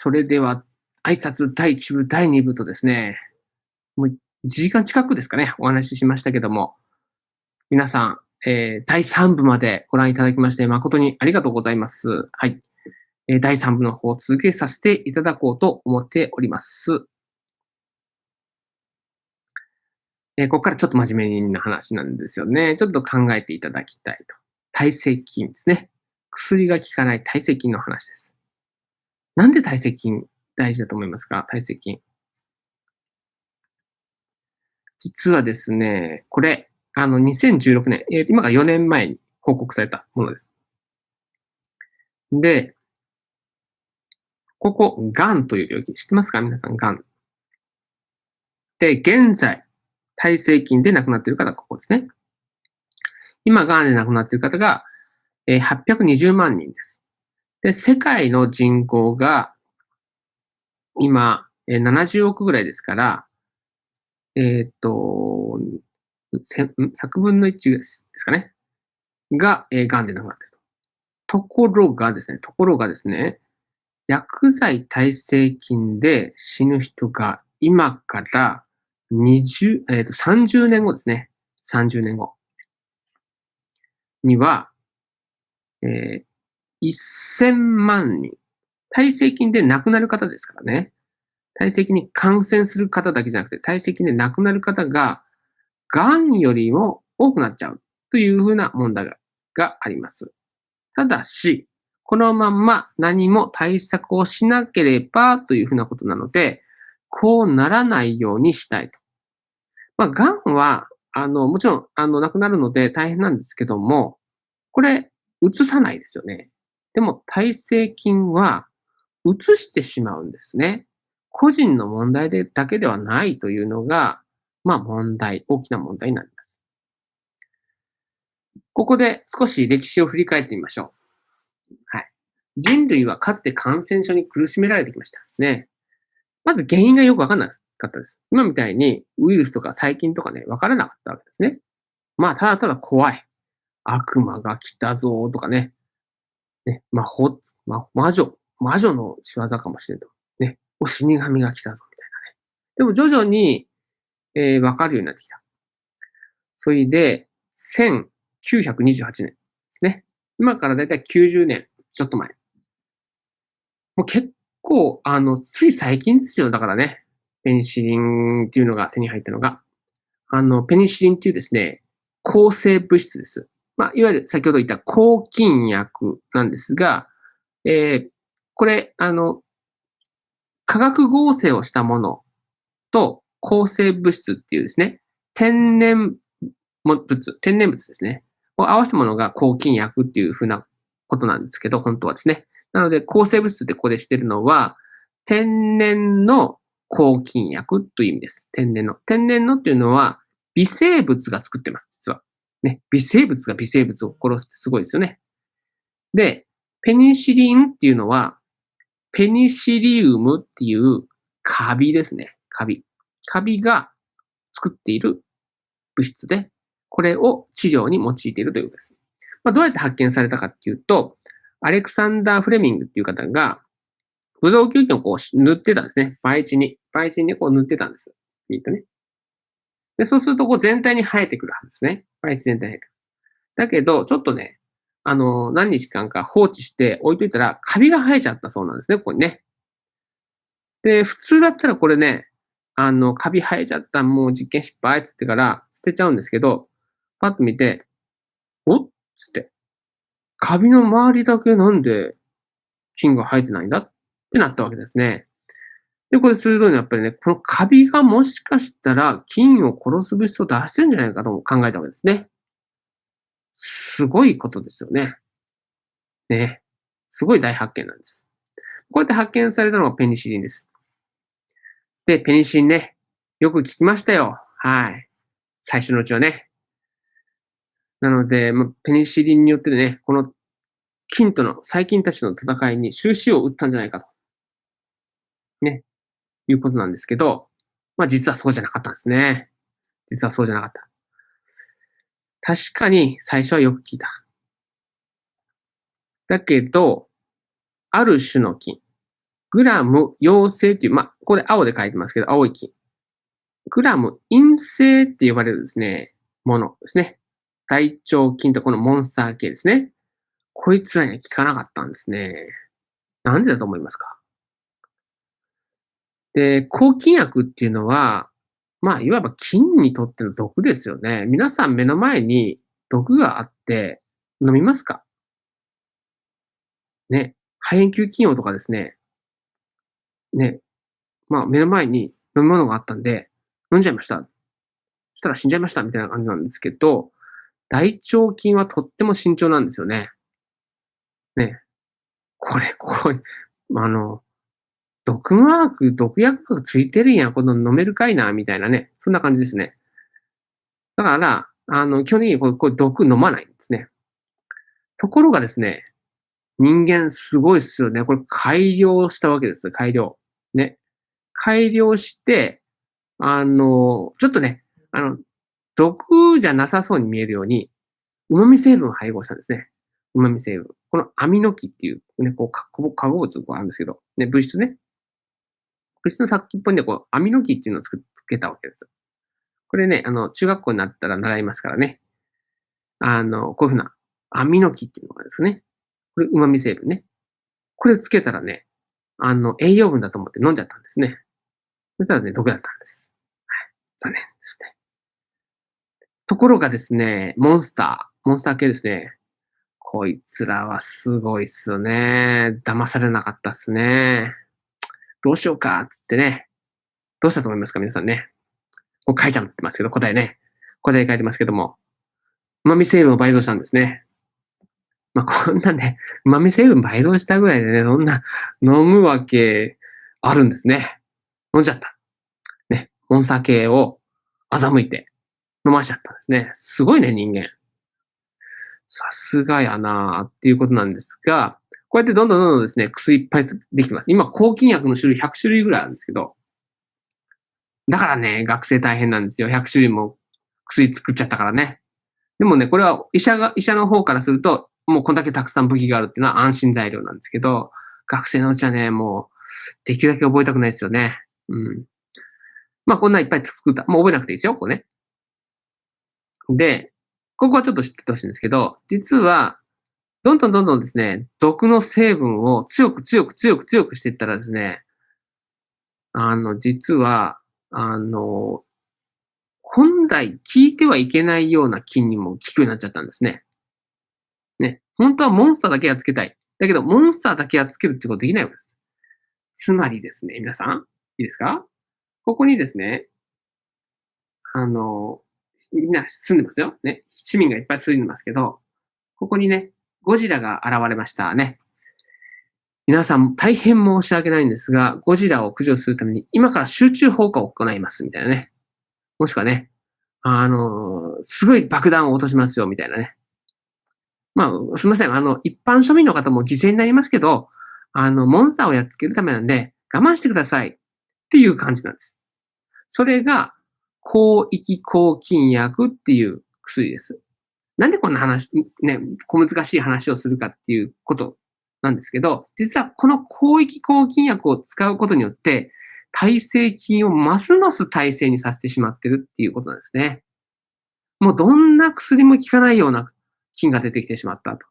それでは、挨拶第1部、第2部とですね、もう1時間近くですかね、お話ししましたけども、皆さん、えー、第3部までご覧いただきまして誠にありがとうございます。はい。えー、第3部の方を続けさせていただこうと思っております。えー、ここからちょっと真面目な話なんですよね。ちょっと考えていただきたいと。耐性菌ですね。薬が効かない耐性菌の話です。なんで耐性菌大事だと思いますか？耐性菌。実はですね、これ、あの、2016年、えー、今が4年前に報告されたものです。で、ここ、癌という病気、知ってますか？皆さん、癌。で、現在、耐性菌で亡くなっている方ここですね。今、癌で亡くなっている方が、え、820万人です。で、世界の人口が、今、えー、70億ぐらいですから、えー、っと、100分の1ですかね。が、えー、癌で亡くなっていると。ところがですね、ところがですね、薬剤耐性菌で死ぬ人が今から20、えっ、ー、と、30年後ですね。30年後。には、えー、1000万人。耐性菌で亡くなる方ですからね。耐性菌に感染する方だけじゃなくて、耐性菌で亡くなる方が、癌よりも多くなっちゃうというふうな問題ががあります。ただし、このまま何も対策をしなければというふうなことなので、こうならないようにしたいと。まあ、癌は、あの、もちろん、あの、亡くなるので大変なんですけども、これ、移さないですよね。でも、耐性菌は、移してしまうんですね。個人の問題でだけではないというのが、まあ問題、大きな問題になります。ここで少し歴史を振り返ってみましょう。はい。人類はかつて感染症に苦しめられてきましたですね。まず原因がよくわかんなかったです。今みたいにウイルスとか細菌とかね、わからなかったわけですね。まあ、ただただ怖い。悪魔が来たぞとかね。ね、魔法、魔女、魔女の仕業かもしれんと。ね、お死神が来たぞみたいなね。でも徐々に、えー、わかるようになってきた。それで、1928年ですね。今からだいたい90年、ちょっと前。もう結構、あの、つい最近ですよ。だからね。ペニシリンっていうのが手に入ったのが。あの、ペニシリンっていうですね、抗生物質です。まあ、いわゆる先ほど言った抗菌薬なんですが、えー、これ、あの、化学合成をしたものと抗生物質っていうですね、天然物、天然物ですね、を合わせたものが抗菌薬っていうふうなことなんですけど、本当はですね。なので、抗生物質ってここでしてるのは、天然の抗菌薬という意味です。天然の。天然のっていうのは、微生物が作ってます、実は。ね、微生物が微生物を殺すってすごいですよね。で、ペニシリンっていうのは、ペニシリウムっていうカビですね。カビ。カビが作っている物質で、これを治療に用いているということです。まあ、どうやって発見されたかっていうと、アレクサンダー・フレミングっていう方が、ブドウ球菌をこう塗ってたんですね。培地に。培地にこう塗ってたんです。いいとね。で、そうするとこう全体に生えてくるはずですね。培地全体に生えてくる。だけど、ちょっとね、あの、何日間か放置して置いといたら、カビが生えちゃったそうなんですね、ここにね。で、普通だったらこれね、あの、カビ生えちゃった、もう実験失敗っつってから捨てちゃうんですけど、パッと見て、おっつって、カビの周りだけなんで菌が生えてないんだってなったわけですね。で、これ鋭いのはやっぱりね、このカビがもしかしたら菌を殺す物質を出してるんじゃないかとも考えたわけですね。すごいことですよね。ね。すごい大発見なんです。こうやって発見されたのがペニシリンです。で、ペニシリンね、よく聞きましたよ。はい。最初のうちはね。なので、ペニシリンによってね、この菌との、細菌たちの戦いに終止を打ったんじゃないかと。ね。いうことなんですけど、まあ実はそうじゃなかったんですね。実はそうじゃなかった。確かに最初はよく聞いた。だけど、ある種の菌。グラム陽性っていう、まあ、これ青で書いてますけど、青い菌。グラム陰性って呼ばれるですね、ものですね。大腸菌とこのモンスター系ですね。こいつらには効かなかったんですね。なんでだと思いますか？で、抗菌薬っていうのは、まあ、いわば菌にとっての毒ですよね。皆さん目の前に毒があって飲みますか？ね。肺炎球菌用とかですね。ね。まあ、目の前に飲み物があったんで、飲んじゃいました。したら死んじゃいましたみたいな感じなんですけど、大腸菌はとっても慎重なんですよね。ね。これ、これ、あの、毒マーク、毒薬がついてるんや、この飲めるかいな、みたいなね。そんな感じですね。だから、あの、基本的にこれ、これ毒飲まないんですね。ところがですね、人間すごいっすよね。これ改良したわけです。改良。ね。改良して、あの、ちょっとね、あの、毒じゃなさそうに見えるように、旨味成分を配合したんですね。旨味成分。このアミノキっていう、ね、こう、化合物があるんですけど、ね、物質ね。物質の先っぽにこう、アミノキっていうのをつけたわけです。これね、あの、中学校になったら習いますからね。あの、こういうふうな、アミノキっていうのがですね。これ、旨味成分ね。これつけたらね、あの、栄養分だと思って飲んじゃったんですね。そしたらね、毒だったんです。はい。残念ですね。ところがですね、モンスター、モンスター系ですね。こいつらはすごいっすよね。騙されなかったっすね。どうしようか、つってね。どうしたと思いますか、皆さんね。こう書いちゃってますけど、答えね。答え書いてますけども。旨味成分を倍増したんですね。まあ、こんなね、旨味成分倍増したぐらいでね、そんな飲むわけあるんですね。飲んじゃった。ね、モンスター系を欺いて飲ましちゃったんですね。すごいね、人間。さすがやなーっていうことなんですが、こうやってどんどんどんどんですね、薬いっぱいできてます。今、抗菌薬の種類100種類ぐらいあるんですけど、だからね、学生大変なんですよ。100種類も薬作っちゃったからね。でもね、これは医者が、医者の方からすると、もうこんだけたくさん武器があるっていうのは安心材料なんですけど、学生のうちはね、もう、できるだけ覚えたくないですよね。うん。まあ、こんないっぱい作った。もう覚えなくていいですよ、ここね。で、ここはちょっと知っててほしいんですけど、実は、どんどんどんどんですね、毒の成分を強く強く強く強くしていったらですね、あの、実は、あの、本来効いてはいけないような菌にも効くようになっちゃったんですね。ね。本当はモンスターだけはつけたい。だけど、モンスターだけはつけるってことできないわけです。つまりですね、皆さん、いいですか？ここにですね、あの、みんな住んでますよ。ね。市民がいっぱい住んでますけど、ここにね、ゴジラが現れましたね。皆さん大変申し訳ないんですが、ゴジラを駆除するために今から集中放火を行いますみたいなね。もしくはね、あの、すごい爆弾を落としますよみたいなね。まあ、すみません。あの、一般庶民の方も犠牲になりますけど、あの、モンスターをやっつけるためなんで、我慢してくださいっていう感じなんです。それが、広域抗菌薬っていう薬です。なんでこんな話、ね、小難しい話をするかっていうことなんですけど、実はこの広域抗菌薬を使うことによって、耐性菌をますます耐性にさせてしまってるっていうことなんですね。もうどんな薬も効かないような菌が出てきてしまったと。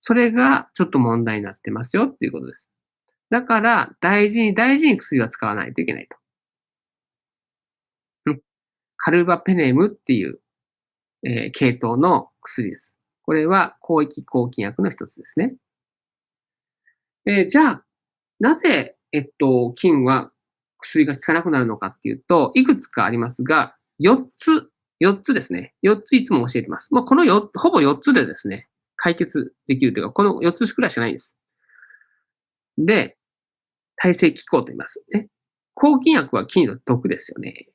それがちょっと問題になってますよっていうことです。だから、大事に大事に薬は使わないといけないと。カルバペネムっていう、えー、系統の薬です。これは広域抗菌薬の一つですね。えー、じゃあ、なぜ、えっと、菌は薬が効かなくなるのかっていうと、いくつかありますが、4つ、4つですね。4ついつも教えてます。まあ、この4、ほぼ4つでですね、解決できるというか、この4つくらいしかないんです。で、耐性気候と言います。ね。抗菌薬は菌の毒ですよね。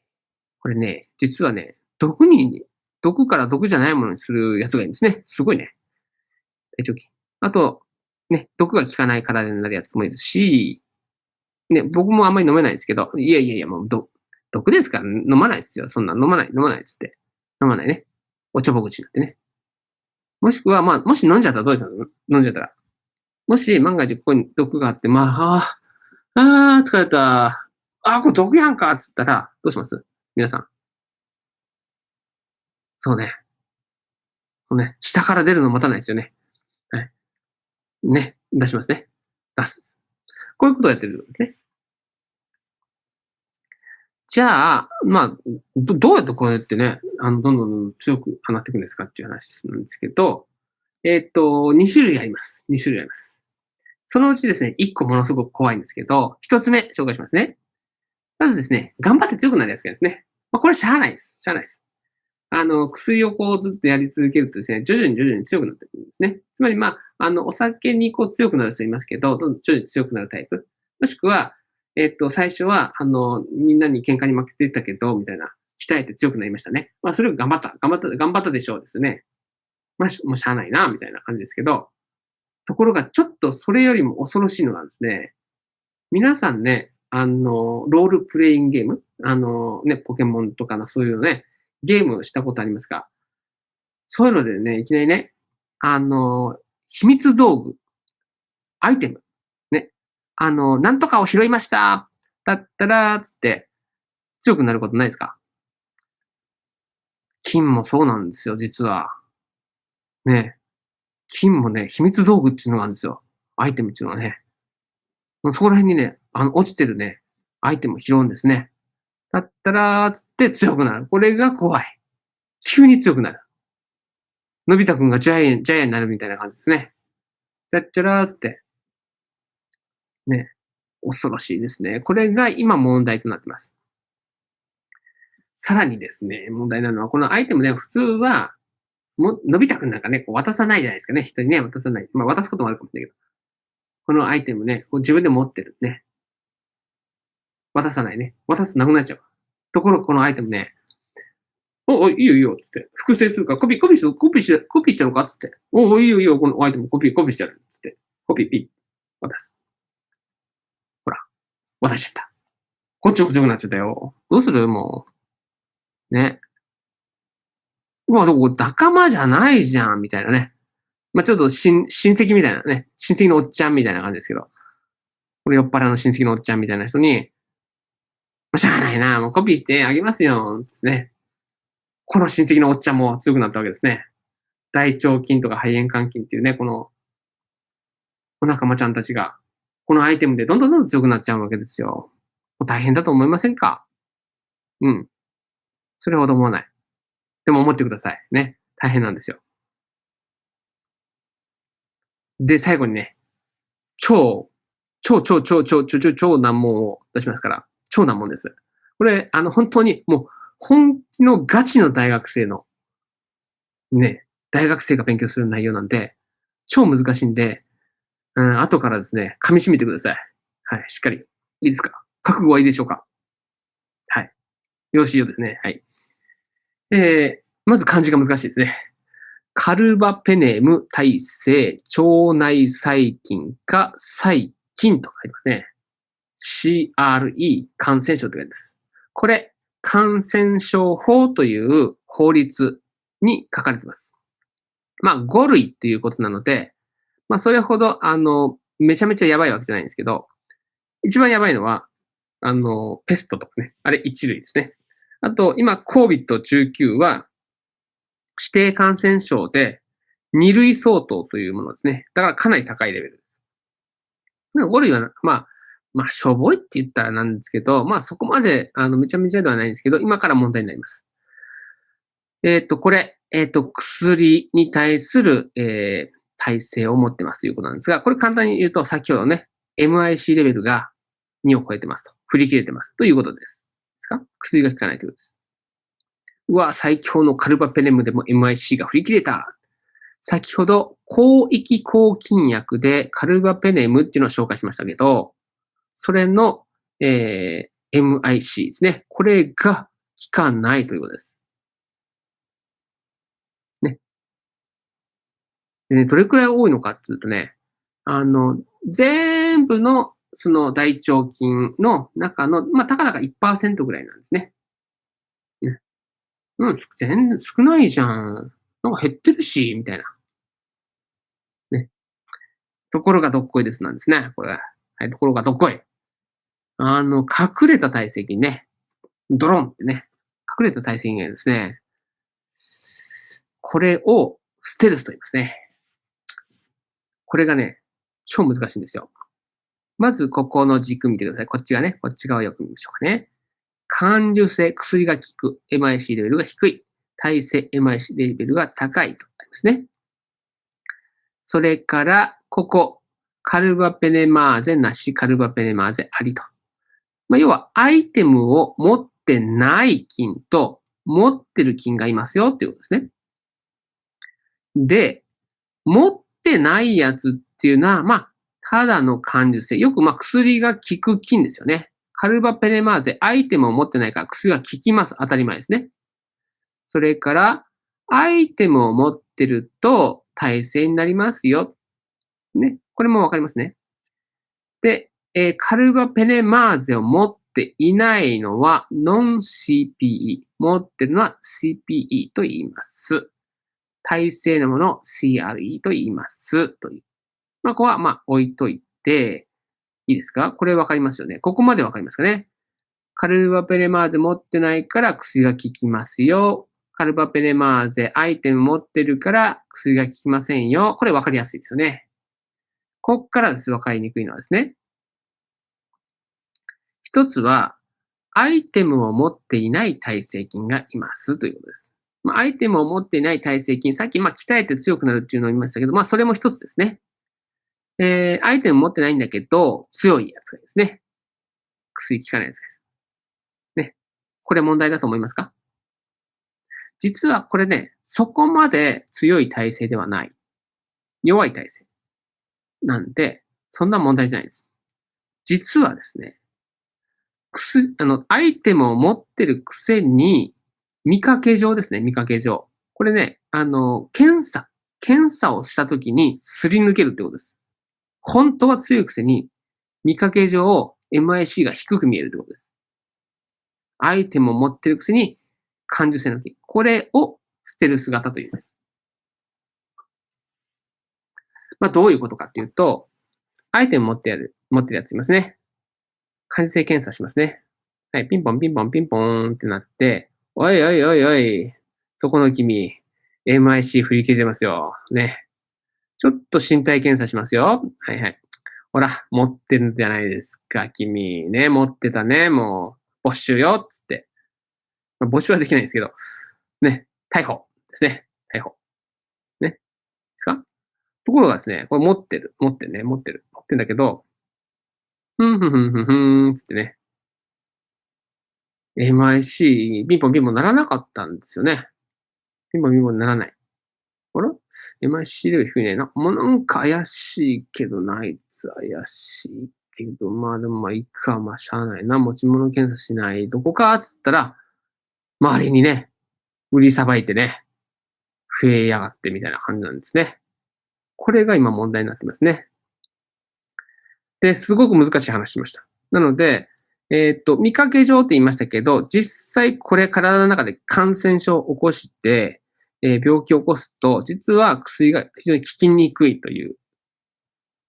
これね、実はね、毒に、毒から毒じゃないものにするやつがいいんですね。すごいね。大腸菌。あと、ね、毒が効かない体になるやつもいるし、ね、僕もあんまり飲めないですけど、いやいやいや、もう毒、毒ですから飲まないですよ。そんな飲まない、飲まないっつって。飲まないね。おちょぼ口になってね。もしくは、まあ、もし飲んじゃったらどういうの飲んじゃったら。もし万が一ここに毒があって、まあ、ああー、疲れた。あー、これ毒やんかっつったら、どうします？皆さん。そうね。そうね。下から出るの待たないですよね。はい。ね。出しますね。出す。こういうことをやってるんですね。じゃあ、まあ、どどうやってこうやってね、あの、どんどん強く放っていくんですかっていう話なんですけど、えっ、と、2種類あります。2種類あります。そのうちですね、1個ものすごく怖いんですけど、1つ目紹介しますね。まずですね、頑張って強くなるやつがですね。まあ、これしゃあないです。しゃあないです。あの、薬をこうずっとやり続けるとですね、徐々に徐々に強くなってくるんですね。つまり、まあ、あの、お酒にこう強くなる人いますけど、どんどん徐々に強くなるタイプ。もしくは、えっと、最初は、あの、みんなに喧嘩に負けていたけど、みたいな、鍛えて強くなりましたね。まあ、それを頑張った、頑張った、頑張ったでしょうですね。まあ、もうしゃあないな、みたいな感じですけど、ところが、ちょっとそれよりも恐ろしいのがですね、皆さんね、あの、ロールプレインゲーム？あの、ね、ポケモンとかのそういうのね、ゲームしたことありますか？そういうのでね、いきなりね、あの、秘密道具、アイテム、ね、あの、なんとかを拾いましただったら、つって、強くなることないですか？金もそうなんですよ、実は。ね。金もね、秘密道具っていうのがあるんですよ。アイテムっていうのはね。そこら辺にね、あの、落ちてるね、アイテムを拾うんですね。だったら、つって強くなる。これが怖い。急に強くなる。のび太くんがジャイアン、ジャイアンになるみたいな感じですね。じゃっちゃらーつって。ね。恐ろしいですね。これが今問題となってます。さらにですね、問題なのは、このアイテムね、普通は、も、のび太くんなんかね、こう渡さないじゃないですかね。人にね、渡さない。まあ、渡すこともあるかもしれないけど。このアイテムね、こう自分で持ってるね。渡さないね。渡すとなくなっちゃう。ところがこのアイテムね、お、お、いいよいいよ、つって。複製するから、コピー、コピーしコピーして、コピーしてるのかつって。お、お、いいよいいよ、このアイテムコピー、コピーしてる。つって。コピー、ピー。渡す。ほら。渡しちゃった。こっちも強くなっちゃったよ。どうするもう。ね。まあ、どこ、仲間じゃないじゃん、みたいなね。まあ、ちょっと親、親戚みたいなね。親戚のおっちゃんみたいな感じですけど。これ酔っ払いの親戚のおっちゃんみたいな人に、しゃあないな、もうコピーしてあげますよ、つってね。この親戚のおっちゃんも強くなったわけですね。大腸菌とか肺炎肝菌っていうね、この、お仲間ちゃんたちが、このアイテムでどんどんどんどん強くなっちゃうわけですよ。もう大変だと思いませんか？うん。それほど思わない。でも思ってください。ね。大変なんですよ。で、最後にね、超、超超超超超超超難問を出しますから。超難問です。これ、あの、本当にもう、本気のガチの大学生の、ね、大学生が勉強する内容なんで、超難しいんで、うん、後からですね、噛み締めてください。はい、しっかり。いいですか？覚悟はいいでしょうか？はい。よろしいようですね。はい。えー、まず漢字が難しいですね。カルバペネム耐性腸内細菌か細菌と書いてますね。CRE 感染症って書いてます。これ、感染症法という法律に書かれています。まあ、5類っていうことなので、まあ、それほど、あの、めちゃめちゃやばいわけじゃないんですけど、一番やばいのは、あの、ペストとかね、あれ1類ですね。あと、今、COVID-19 は、指定感染症で、2類相当というものですね。だからかなり高いレベルです。5類は、まあ、まあ、しょぼいって言ったらなんですけど、まあ、そこまで、あの、めちゃめちゃではないんですけど、今から問題になります。えっ、ー、と、これ、えっ、ー、と、薬に対する、えー、体制を持ってますということなんですが、これ簡単に言うと、先ほどね、MIC レベルが2を超えてますと。振り切れてますということです。ですか？薬が効かないということです。うわ、最強のカルバペネムでも MIC が振り切れた。先ほど、広域抗菌薬でカルバペネムっていうのを紹介しましたけど、それの、えー、MIC ですね。これが効かないということです。ね。でね、どれくらい多いのかっていうとね、あの、全部のその大腸菌の中の、まあ、たかだか1%ぐらいなんですね。ね。うん、全然少ないじゃん。なんか減ってるし、みたいな。ね。ところがどっこいですなんですね。これ。はい、ところがどっこい。あの、隠れた体積ね。ドロンってね。隠れた体積がですね。これをステルスと言いますね。これがね、超難しいんですよ。まず、ここの軸見てください。こっちがね、こっち側をよく見ましょうかね。感受性、薬が効く。MIC レベルが低い。耐性 MIC レベルが高いとありますね。それから、ここ、カルバペネマーゼなし、カルバペネマーゼありと。まあ、要は、アイテムを持ってない菌と、持ってる菌がいますよっていうことですね。で、持ってないやつっていうのは、まあ、ただの感受性。よく、まあ、薬が効く菌ですよね。カルバペネマーゼ、アイテムを持ってないから薬が効きます。当たり前ですね。それから、アイテムを持ってると耐性になりますよ。ね。これもわかりますね。で、えー、カルバペネマーゼを持っていないのはノン CPE。持ってるのは CPE と言います。耐性のものを CRE と言います。という。まあ、ここはまあ置いといて、いいですか？これわかりますよね。ここまでわかりますかね？カルバペネマーゼ持ってないから薬が効きますよ。カルバペネマーゼアイテム持ってるから薬が効きませんよ。これわかりやすいですよね。こっからです。わかりにくいのはですね。一つは、アイテムを持っていない耐性菌がいますということです。まあ、アイテムを持っていない耐性菌、さっきまあ鍛えて強くなるっていうのを言いましたけど、まあそれも一つですね。えー、アイテム持ってないんだけど、強いやつがですね。薬効かないやつです。ね。これ問題だと思いますか？実はこれね、そこまで強い体制ではない。弱い体制。なんで、そんな問題じゃないです。実はですね、くす、あの、アイテムを持ってるくせに、見かけ上ですね、見かけ上。これね、あの、検査、検査をしたときにすり抜けるってことです。本当は強いくせに、見かけ上 MIC が低く見えるってことです。アイテムを持ってるくせに感受性の木。これをステルス型と言います。まあ、どういうことかっていうと、アイテム持ってやる、持ってるやついますね。感性検査しますね。はい、ピンポンピンポンピンポーンってなって、おいおいおいおい、そこの君、MIC 振り切れてますよ。ね。ちょっと身体検査しますよ。はいはい。ほら、持ってるんじゃないですか、君。ね、持ってたね、もう、没収よ、つって。まあ、募集はできないんですけど、ね、逮捕ですね。逮捕。ね。ですか？ところがですね、これ持ってる。持ってるね。持ってる。持ってるんだけど、ふんふんふんふんふん、つってね。MIC、ピンポンピンポンならなかったんですよね。ピンポンピンポンならない。あら ?MIC レベル低いね。な、もうなんか怪しいけど、ナイツ怪しいけど、まあでもまあいいか、まあしゃあないな。持ち物検査しない。どこかつったら、周りにね、売りさばいてね、増えやがってみたいな感じなんですね。これが今問題になってますね。で、すごく難しい話しました。なので、えっ、と、見かけ上って言いましたけど、実際これ体の中で感染症を起こして、えー、病気を起こすと、実は薬が非常に効きにくいという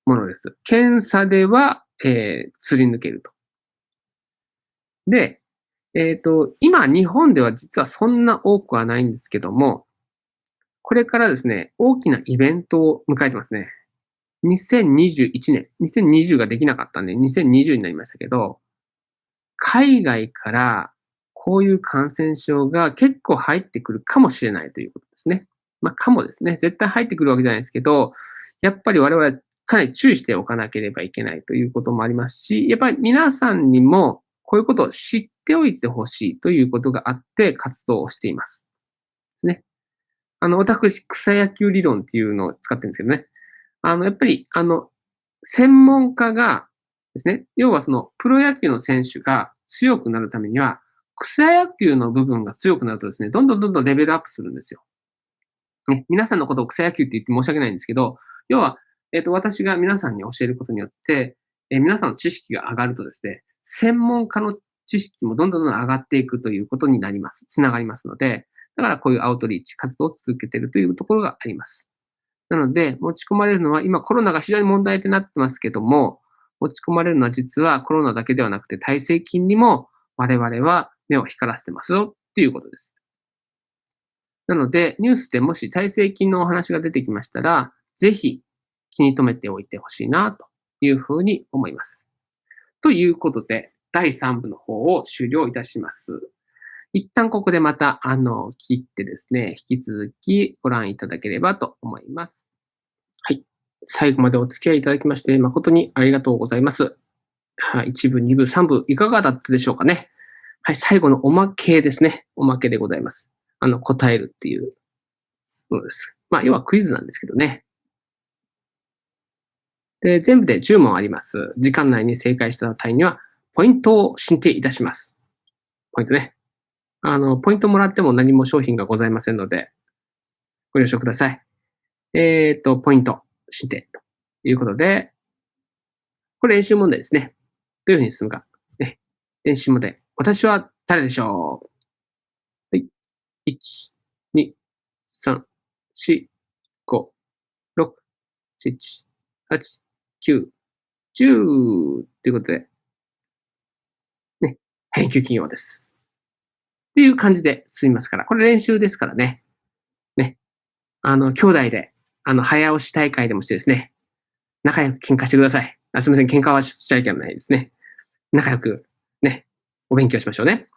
ものです。検査では、えー、釣り抜けると。で、えっ、ー、と、今、日本では実はそんな多くはないんですけども、これからですね、大きなイベントを迎えてますね。2021年、2020ができなかったんで、2020になりましたけど、海外からこういう感染症が結構入ってくるかもしれないということですね。まあ、かもですね。絶対入ってくるわけじゃないですけど、やっぱり我々かなり注意しておかなければいけないということもありますし、やっぱり皆さんにもこういうことを知っておいてほしいということがあって活動をしています。ですね。あの、私、草野球理論っていうのを使ってるんですけどね。あの、やっぱり、あの、専門家がですね、要はその、プロ野球の選手が強くなるためには、草野球の部分が強くなるとですね、どんどんどんどんレベルアップするんですよ。ね、皆さんのことを草野球って言って申し訳ないんですけど、要は、えっ、ー、と、私が皆さんに教えることによって、えー、皆さんの知識が上がるとですね、専門家の知識もどんどんどん上がっていくということになります。つながりますので、だからこういうアウトリーチ活動を続けているというところがあります。なので、持ち込まれるのは今コロナが非常に問題となってますけども、落ち込まれるのは実はコロナだけではなくて耐性菌にも我々は目を光らせてますよっていうことです。なので、ニュースでもし耐性菌のお話が出てきましたら、ぜひ気に留めておいてほしいなというふうに思います。ということで、第3部の方を終了いたします。一旦ここでまた、あの、切ってですね、引き続きご覧いただければと思います。最後までお付き合いいただきまして、誠にありがとうございます。はい、1部、2部、3部、いかがだったでしょうかね。はい、最後のおまけですね。おまけでございます。あの、答えるっていうものです。まあ、要はクイズなんですけどね。で、全部で10問あります。時間内に正解した隊には、ポイントを申請いたします。ポイントね。あの、ポイントもらっても何も商品がございませんので、ご了承ください。えっ、ー、と、ポイント申請ということで、これ練習問題ですね。どういうふうに進むか。ね、練習問題。私は誰でしょうはい。1、2、3、4、5、6、7、8、9、10ということで、ね、返球企業です。っていう感じで進みますから、これ練習ですからね。ね。あの、兄弟で、あの、早押し大会でもしてですね、仲良く喧嘩してください。あすみません、喧嘩はしちゃいけないですね。仲良く、ね、お勉強しましょうね。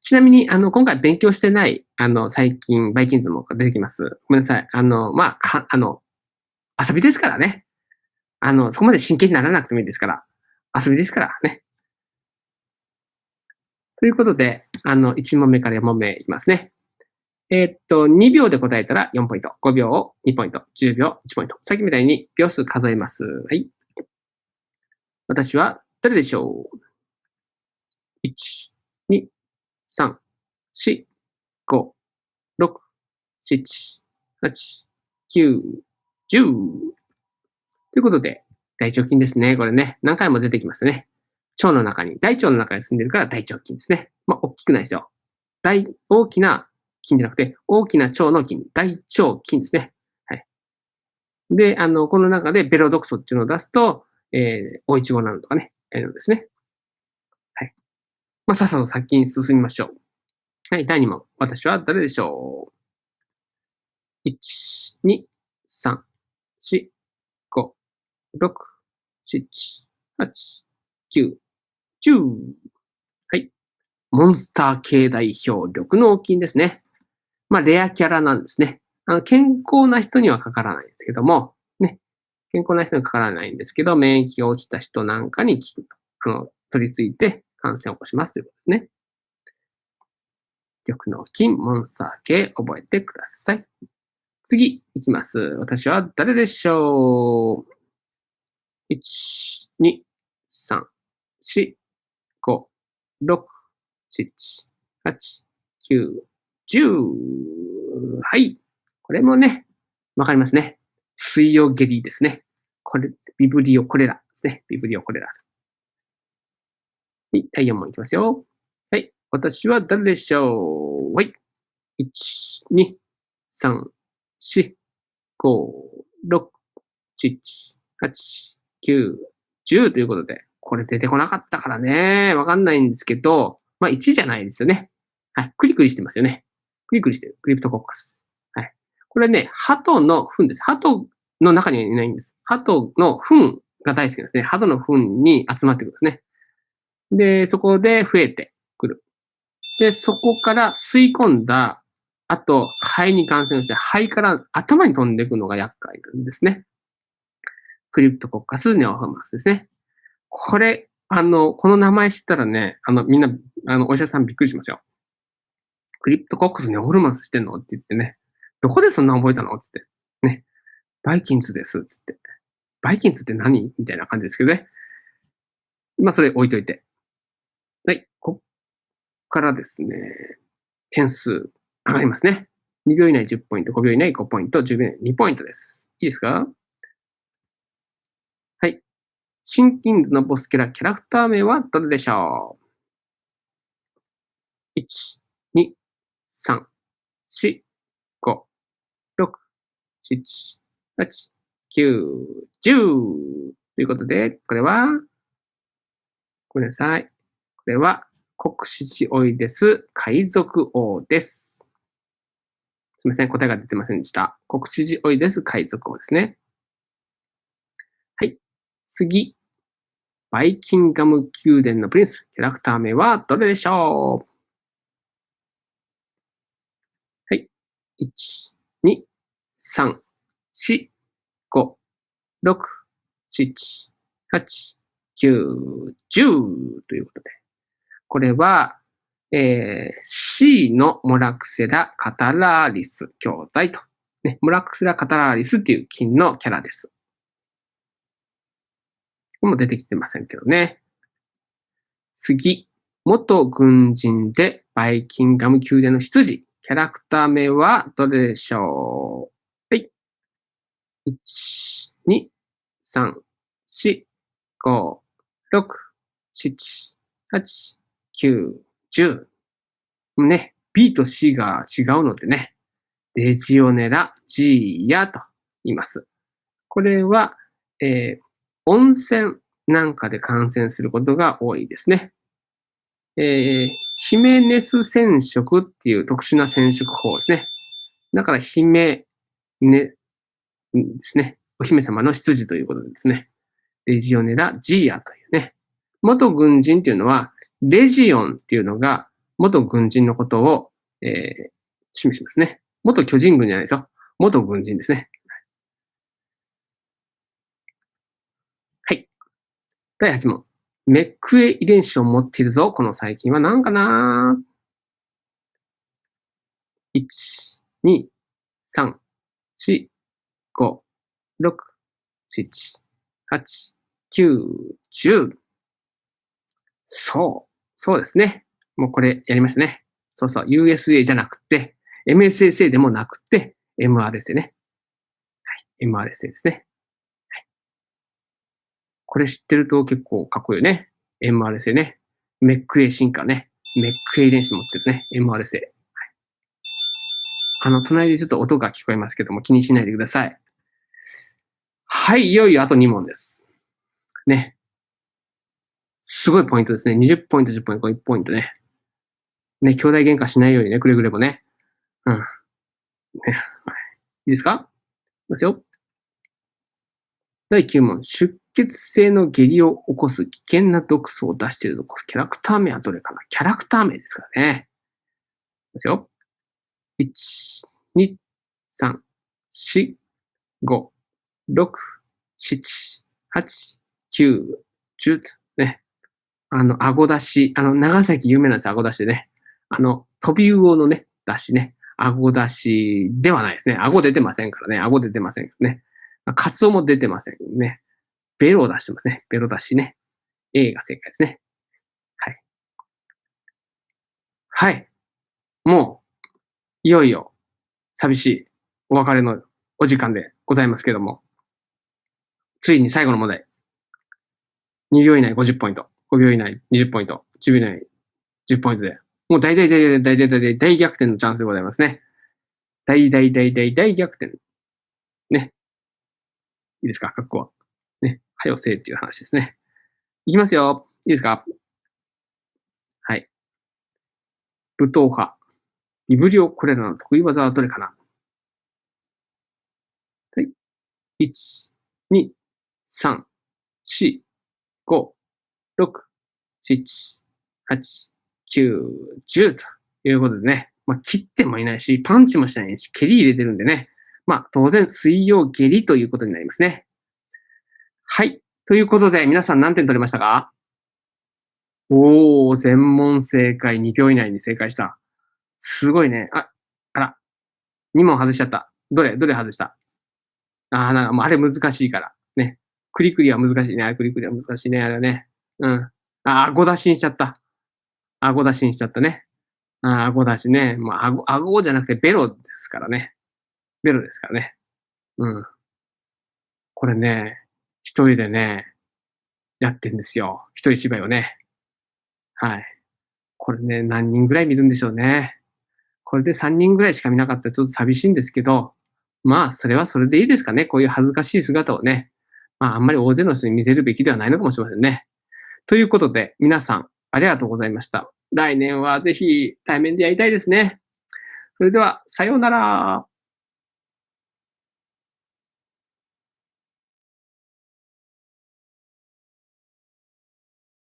ちなみに、あの、今回勉強してない、あの、最近、バイキンズも出てきます。ごめんなさい。あの、まあ、か、あの、遊びですからね。あの、そこまで真剣にならなくてもいいですから。遊びですからね。ということで、あの、1問目から4問目いきますね。えー、っと、2秒で答えたら4ポイント。5秒を2ポイント。10秒1ポイント。さっきみたいに秒数数えます。はい。私は誰でしょう ?1、2、3、4、5、6、7、8、9、10。ということで、大腸筋ですね。これね、何回も出てきますね。腸の中に、大腸の中に住んでるから大腸筋ですね。まあ、大きくないですよ。大、大きな筋じゃなくて、大きな腸の筋、大腸筋ですね。はい。で、あの、この中でベロ毒素っていうのを出すと、えー、おいちごなのとかね、えー、のですね。はい。まあ、さっさと先に進みましょう。はい、第2問。私は誰でしょう ?1、2、3、4、5 6、7、8、9、10。はい。モンスター系代表、緑脳筋ですね。まあ、レアキャラなんですね。あの、健康な人にはかからないんですけども、ね。健康な人にはかからないんですけど、免疫が落ちた人なんかに効くと。あの、取り付いて感染を起こしますということですね。緑脳筋、モンスター系、覚えてください。次、いきます。私は誰でしょう？1、2、3、4、5、6、7、8、9、10。はい。これもね、わかりますね。水曜下痢ですね。これ、ビブリオコレラですね。ビブリオコレラ。はい、第4問いきますよ。はい。私は誰でしょう？はい。1、2、3、4、5、6、7、8、9、10ということで、これ出てこなかったからね、わかんないんですけど、まあ1じゃないですよね。はい。クリクリしてますよね。クリクリしてる。クリプトコッカス。はい。これね、鳩の糞です。鳩の中にはいないんです。鳩の糞が大好きですね。鳩の糞に集まってくるんですね。で、そこで増えてくる。で、そこから吸い込んだ、あと、肺に感染して、肺から頭に飛んでいくのが厄介なんですね。クリプトコッカスネオフォーマンスですね。これ、あの、この名前知ったらね、あの、みんな、あの、お医者さんびっくりしますよ。クリプトコッカスネオフォーマンスしてんの？って言ってね、どこでそんな覚えたの？つって。ね。バイキンズです。つって。バイキンズって何？みたいな感じですけどね。まあ、それ置いといて。はい。こっからですね、点数上がりますね。2秒以内10ポイント、5秒以内5ポイント、10秒以内2ポイントです。いいですか？シンキンズのボスキャラ、キャラクター名はどれでしょう ?1、3、4、5、6、7、8、9、10ということで、これはごめんなさい。これは、国史地オイデス海賊王です。すみません。答えが出てませんでした。国史地オイデス海賊王ですね。はい。次。バイキンガム宮殿のプリンス。キャラクター名はどれでしょうはい。1、2、3、4、5、6、7、8、9、10ということで。これは、えー、C のモラクセラ・カタラーリス兄弟と。ね、モラクセラ・カタラーリスっていう金のキャラです。これも出てきてませんけどね。次。元軍人でバイキンガム宮殿の執事。キャラクター名はどれでしょう？はい。1、2、3、4、5、6、7、8、9、10。ね、B と C が違うのでね、レジオネラ・ジーヤと言います。これは、えー、温泉なんかで感染することが多いですね。えー、ヒメネス染色っていう特殊な染色法ですね。だから、ヒメネですね。お姫様の執事ということですね。レジオネラ・ジーヤというね。元軍人っていうのは、レジオンっていうのが元軍人のことを、えー、示しますね。元巨人軍じゃないですよ。元軍人ですね。はい。第8問。メックエ遺伝子を持っているぞ。この細菌は何かな ?1、2、3、4、5、6、7、8、9、10。そう。そうですね。もうこれやりましたね。そうそう。USA じゃなくて、MSSA でもなくて、MRSA ね。はい。MRSA ですね。これ知ってると結構かっこいいよね。MRSA ね。メック A 進化ね。メック A 遺伝子持ってるね。MRSA。はい。あの、隣でちょっと音が聞こえますけども気にしないでください。はい。いよいよあと2問です。ね。すごいポイントですね。20ポイント、10ポイント、1ポイントね。ね、兄弟喧嘩しないようにね、くれぐれもね。うん。ね、い。いですか？いきますよ。第9問。出血性の下痢を起こす危険な毒素を出しているところ。キャラクター名はどれかな？キャラクター名ですからね。いますよ。1、2、3、4、5、6、7、8、9、10とね。あの、顎出し、あの、長崎有名なんです、顎出しでね。あの、飛び魚のね、出しね。顎出しではないですね。顎出てませんからね。顎出てませんからね。カツオも出てませんね。ベロを出してますね。ベロ出しね。A が正解ですね。はい。はい。もう、いよいよ、寂しいお別れのお時間でございますけども、ついに最後の問題。2秒以内50ポイント。5秒以内20ポイント、10秒以内10ポイントで、もう大大大大大大大大大逆転のチャンスでございますね。大大大大大逆転。ね。いいですか、格好は。ね。はよせっていう話ですね。いきますよ。いいですか？はい。武闘派。ビブリオコレラの得意技はどれかな？はい。1、2、3、4、5、6、7、8、9、10ということでね、まあ、切ってもいないし、パンチもしないし、蹴り入れてるんでね、まあ、当然、水曜蹴りということになりますね。はい。ということで、皆さん何点取れましたか？おー、全問正解、2秒以内に正解した。すごいね。あ、あら。2問外しちゃった。どれどれ外した？あー、なんか、もうあれ難しいから。ね。クリクリは難しいね。あれクリクリは難しいね。あれね。うん。あ、顎出しにしちゃった。顎出しにしちゃったね。あ、顎出しね。まあ、顎、顎じゃなくてベロですからね。ベロですからね。うん。これね、一人でね、やってんですよ。一人芝居をね。はい。これね、何人ぐらい見るんでしょうね。これで3人ぐらいしか見なかったらちょっと寂しいんですけど、まあ、それはそれでいいですかね。こういう恥ずかしい姿をね。まあ、あんまり大勢の人に見せるべきではないのかもしれませんね。ということで、皆さん、ありがとうございました。来年はぜひ対面でやりたいですね。それでは、さようなら。